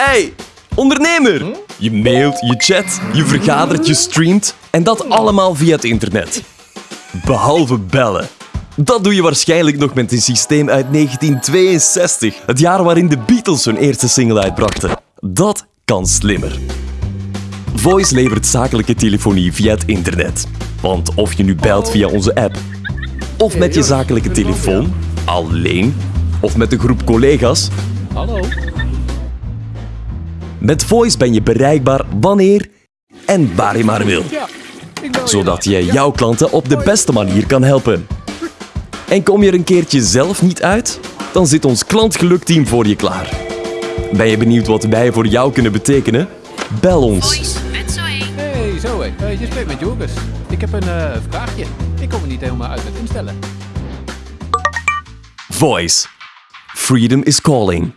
Hey, ondernemer! Je mailt, je chat, je vergadert, je streamt en dat allemaal via het internet. Behalve bellen. Dat doe je waarschijnlijk nog met een systeem uit 1962, het jaar waarin de Beatles hun eerste single uitbrachten. Dat kan slimmer. Voice levert zakelijke telefonie via het internet. Want of je nu belt via onze app, of met je zakelijke telefoon, alleen, of met een groep collega's, Hallo? Met Voice ben je bereikbaar wanneer en waar je maar wil. Zodat je jouw klanten op de beste manier kan helpen. En kom je er een keertje zelf niet uit? Dan zit ons klantgelukteam voor je klaar. Ben je benieuwd wat wij voor jou kunnen betekenen? Bel ons. Hey, zo hé. Je spreekt met Joris. Ik heb een eh, vraagje. Ik kom er niet helemaal uit met instellen. Voice. Freedom is calling.